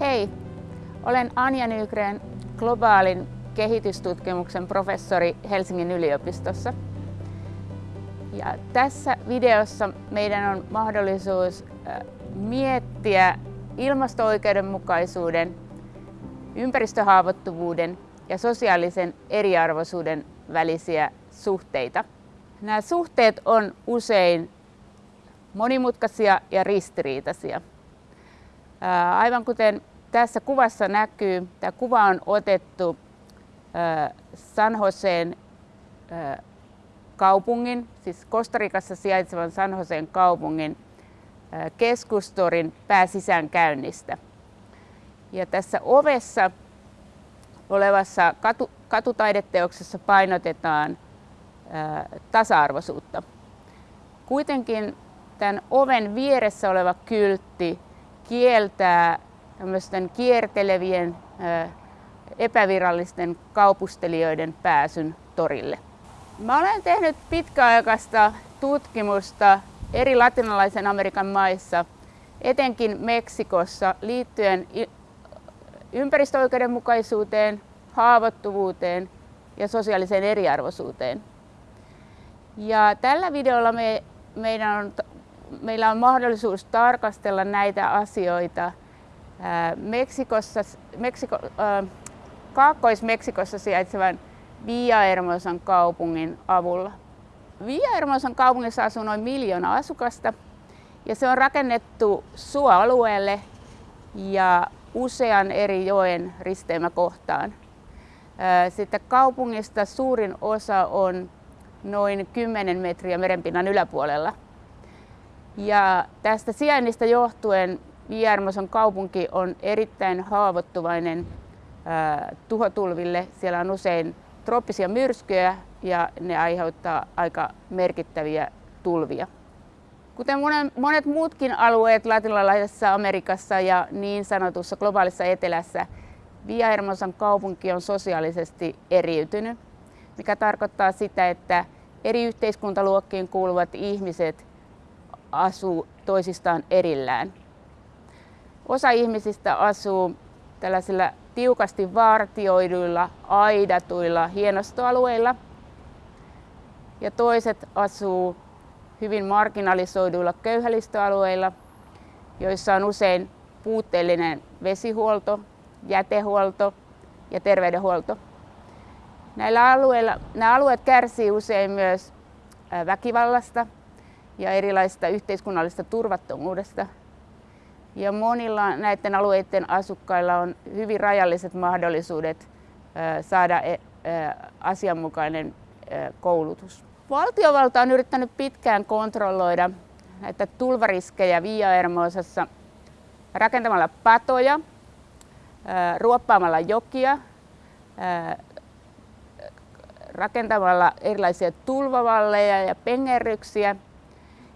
Hei, olen Anja Nygren, globaalin kehitystutkimuksen professori Helsingin yliopistossa. Ja tässä videossa meidän on mahdollisuus miettiä ilmasto-oikeudenmukaisuuden, ympäristöhaavoittuvuuden ja sosiaalisen eriarvoisuuden välisiä suhteita. Nämä suhteet on usein monimutkaisia ja ristiriitaisia. Aivan kuten tässä kuvassa näkyy, tämä kuva on otettu San Joseen kaupungin, siis Kostarikassa sijaitsevan San Joseen kaupungin keskustorin pääsisäänkäynnistä. Ja tässä ovessa olevassa katu, katutaideteoksessa painotetaan ää, tasa-arvoisuutta. Kuitenkin tämän oven vieressä oleva kyltti kieltää tämmöisten kiertelevien ää, epävirallisten kaupustelijoiden pääsyn torille. Mä olen tehnyt pitkäaikaista tutkimusta eri latinalaisen Amerikan maissa, etenkin Meksikossa, liittyen ympäristöoikeudenmukaisuuteen, haavoittuvuuteen ja sosiaaliseen eriarvoisuuteen. Ja tällä videolla me, meidän on, meillä on mahdollisuus tarkastella näitä asioita Meksikossa, Meksiko, äh, Kaakkois-Meksikossa sijaitsevan Villahermosan kaupungin avulla. Villahermosan kaupungissa asuu noin miljoona asukasta ja se on rakennettu suoalueelle ja usean eri joen risteymäkohtaan. Sitten kaupungista suurin osa on noin 10 metriä merenpinnan yläpuolella. Ja tästä sijainnista johtuen Villahermosan kaupunki on erittäin haavoittuvainen tuhotulville. Siellä on usein trooppisia myrskyjä ja ne aiheuttaa aika merkittäviä tulvia. Kuten monet muutkin alueet latinalaisessa Amerikassa ja niin sanotussa globaalissa etelässä, Villahermosan kaupunki on sosiaalisesti eriytynyt, mikä tarkoittaa sitä, että eri yhteiskuntaluokkiin kuuluvat ihmiset asuu toisistaan erillään. Osa ihmisistä asuu tällaisilla tiukasti vartioiduilla, aidatuilla hienostoalueilla ja toiset asuu hyvin marginalisoiduilla köyhälistöalueilla, joissa on usein puutteellinen vesihuolto, jätehuolto ja terveydenhuolto. Näillä alueilla, nämä alueet kärsii usein myös väkivallasta ja erilaisista yhteiskunnallisesta turvattomuudesta – ja monilla näiden alueiden asukkailla on hyvin rajalliset mahdollisuudet saada asianmukainen koulutus. Valtiovalta on yrittänyt pitkään kontrolloida näitä tulvariskejä Villahermosassa rakentamalla patoja, ruoppaamalla jokia, rakentamalla erilaisia tulvavalleja ja pengerryksiä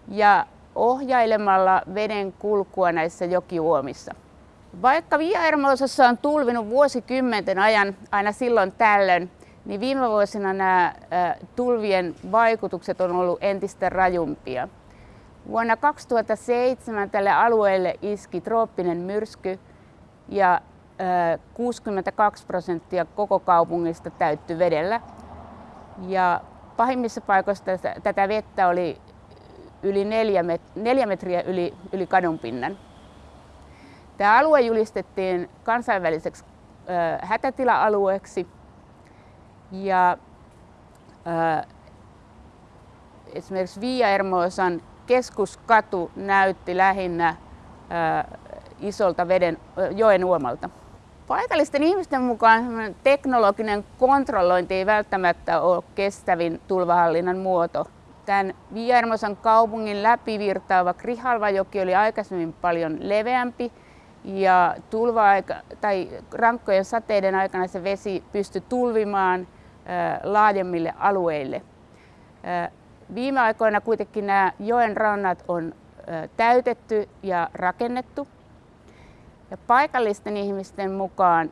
ja ohjailemalla veden kulkua näissä jokiuomissa. Vaikka Villahermosassa on tulvinut vuosikymmenten ajan aina silloin tällöin, niin viime vuosina nämä tulvien vaikutukset on ollut entistä rajumpia. Vuonna 2007 tälle alueelle iski trooppinen myrsky ja 62 prosenttia koko kaupungista täyttyi vedellä. Ja pahimmissa paikoissa tätä vettä oli yli neljä, met- neljä metriä yli, yli kadunpinnan. Tämä alue julistettiin kansainväliseksi hätätila-alueeksi ja ö, esimerkiksi Villahermosan keskuskatu näytti lähinnä ö, isolta veden, ö, joen uomalta. Paikallisten ihmisten mukaan teknologinen kontrollointi ei välttämättä ole kestävin tulvahallinnan muoto Tämän Villahermosan kaupungin läpivirtaava Krihalvajoki oli aikaisemmin paljon leveämpi ja tulva tai rankkojen sateiden aikana se vesi pystyi tulvimaan laajemmille alueille. Viime aikoina kuitenkin nämä joen rannat on täytetty ja rakennettu. Ja paikallisten ihmisten mukaan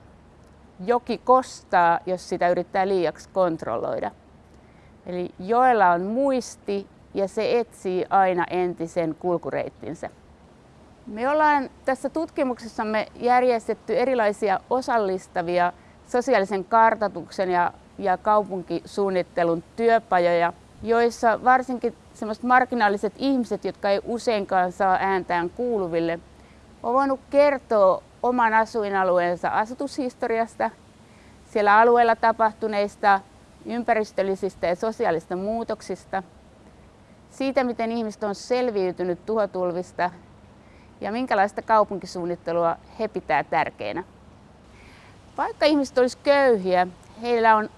joki kostaa, jos sitä yrittää liiaksi kontrolloida. Eli joella on muisti ja se etsii aina entisen kulkureittinsä. Me ollaan tässä tutkimuksessamme järjestetty erilaisia osallistavia sosiaalisen kartoituksen ja, ja kaupunkisuunnittelun työpajoja, joissa varsinkin semmoiset marginaaliset ihmiset, jotka ei useinkaan saa ääntään kuuluville, on voinut kertoa oman asuinalueensa asutushistoriasta, siellä alueella tapahtuneista ympäristöllisistä ja sosiaalista muutoksista, siitä miten ihmiset on selviytynyt tuhotulvista ja minkälaista kaupunkisuunnittelua he pitää tärkeänä. Vaikka ihmiset olisi köyhiä, heillä on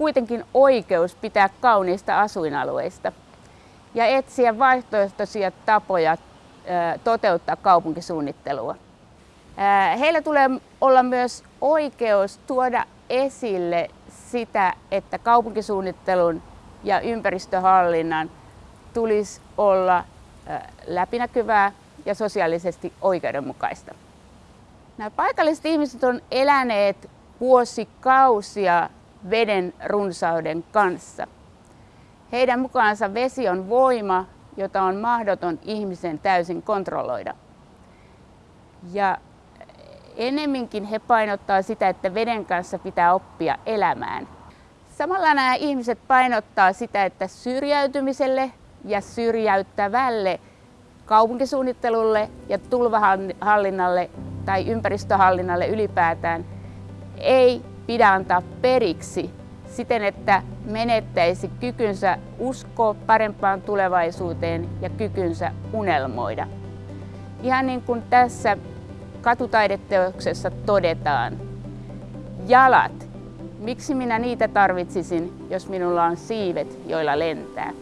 kuitenkin oikeus pitää kauniista asuinalueista ja etsiä vaihtoehtoisia tapoja toteuttaa kaupunkisuunnittelua. Heillä tulee olla myös oikeus tuoda esille sitä, että kaupunkisuunnittelun ja ympäristöhallinnan tulisi olla läpinäkyvää ja sosiaalisesti oikeudenmukaista. Nämä paikalliset ihmiset on eläneet vuosikausia veden runsauden kanssa. Heidän mukaansa vesi on voima, jota on mahdoton ihmisen täysin kontrolloida. Ja enemminkin he painottaa sitä, että veden kanssa pitää oppia elämään. Samalla nämä ihmiset painottaa sitä, että syrjäytymiselle ja syrjäyttävälle kaupunkisuunnittelulle ja tulvahallinnalle tai ympäristöhallinnalle ylipäätään ei pidä antaa periksi siten, että menettäisi kykynsä uskoa parempaan tulevaisuuteen ja kykynsä unelmoida. Ihan niin kuin tässä katutaideteoksessa todetaan, jalat, miksi minä niitä tarvitsisin, jos minulla on siivet, joilla lentää.